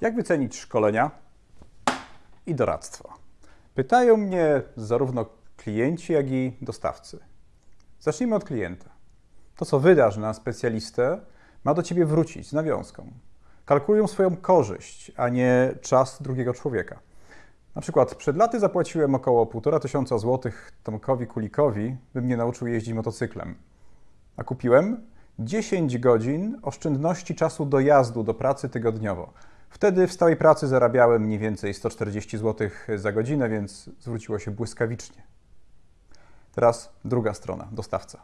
Jak wycenić szkolenia i doradztwo? Pytają mnie zarówno klienci, jak i dostawcy. Zacznijmy od klienta. To, co wydasz na specjalistę, ma do ciebie wrócić z nawiązką. Kalkulują swoją korzyść, a nie czas drugiego człowieka. Na przykład przed laty zapłaciłem około 1,5 tysiąca złotych Tomkowi Kulikowi, by mnie nauczył jeździć motocyklem. A kupiłem 10 godzin oszczędności czasu dojazdu do pracy tygodniowo. Wtedy w stałej pracy zarabiałem mniej więcej 140 zł za godzinę, więc zwróciło się błyskawicznie. Teraz druga strona, dostawca.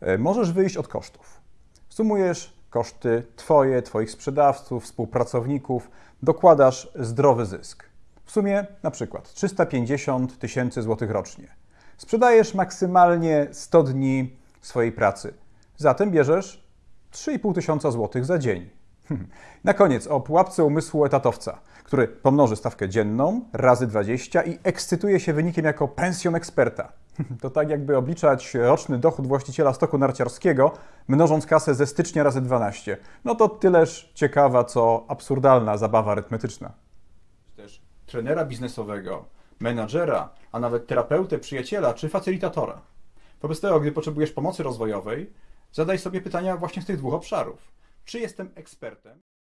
E, Możesz wyjść od kosztów. Sumujesz koszty Twoje, Twoich sprzedawców, współpracowników, dokładasz zdrowy zysk. W sumie na przykład 350 tysięcy złotych rocznie. Sprzedajesz maksymalnie 100 dni swojej pracy. Zatem bierzesz 3,5 tysiąca złotych za dzień. Na koniec o pułapce umysłu etatowca, który pomnoży stawkę dzienną razy 20 i ekscytuje się wynikiem jako pensjon eksperta. To tak jakby obliczać roczny dochód właściciela stoku narciarskiego, mnożąc kasę ze stycznia razy 12. No to tyleż ciekawa, co absurdalna zabawa arytmetyczna. Też trenera biznesowego, menadżera, a nawet terapeutę, przyjaciela czy facylitatora. Wobec tego, gdy potrzebujesz pomocy rozwojowej, zadaj sobie pytania właśnie z tych dwóch obszarów. Czy jestem ekspertem?